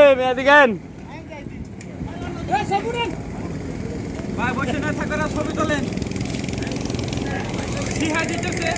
এই মেয়ে দিকেন। ভাই বসে না থাকার ছবি তোলেন। কি হাই দিতেছে?